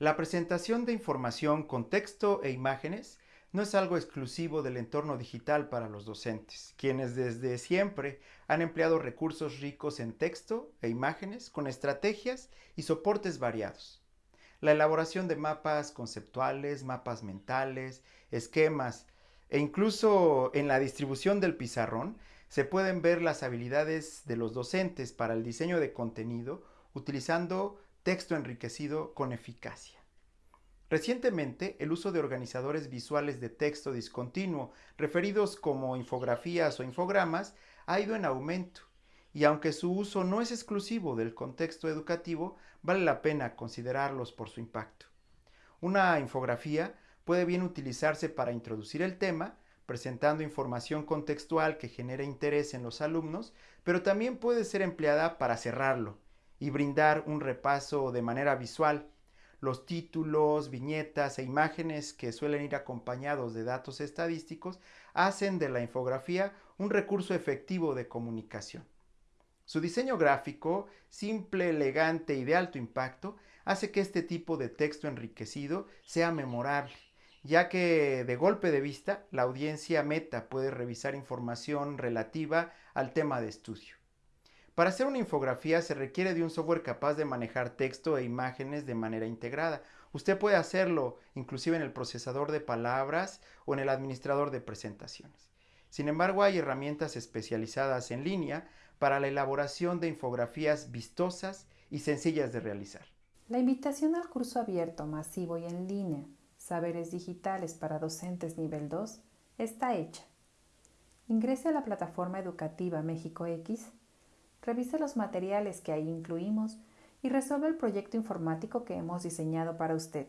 La presentación de información con texto e imágenes no es algo exclusivo del entorno digital para los docentes, quienes desde siempre han empleado recursos ricos en texto e imágenes con estrategias y soportes variados. La elaboración de mapas conceptuales, mapas mentales, esquemas e incluso en la distribución del pizarrón se pueden ver las habilidades de los docentes para el diseño de contenido utilizando texto enriquecido con eficacia. Recientemente, el uso de organizadores visuales de texto discontinuo, referidos como infografías o infogramas, ha ido en aumento, y aunque su uso no es exclusivo del contexto educativo, vale la pena considerarlos por su impacto. Una infografía puede bien utilizarse para introducir el tema, presentando información contextual que genere interés en los alumnos, pero también puede ser empleada para cerrarlo, y brindar un repaso de manera visual. Los títulos, viñetas e imágenes que suelen ir acompañados de datos estadísticos hacen de la infografía un recurso efectivo de comunicación. Su diseño gráfico, simple, elegante y de alto impacto, hace que este tipo de texto enriquecido sea memorable, ya que de golpe de vista la audiencia meta puede revisar información relativa al tema de estudio. Para hacer una infografía se requiere de un software capaz de manejar texto e imágenes de manera integrada. Usted puede hacerlo inclusive en el procesador de palabras o en el administrador de presentaciones. Sin embargo, hay herramientas especializadas en línea para la elaboración de infografías vistosas y sencillas de realizar. La invitación al curso abierto, masivo y en línea, Saberes Digitales para Docentes Nivel 2, está hecha. Ingrese a la plataforma educativa México X Revise los materiales que ahí incluimos y resuelve el proyecto informático que hemos diseñado para usted.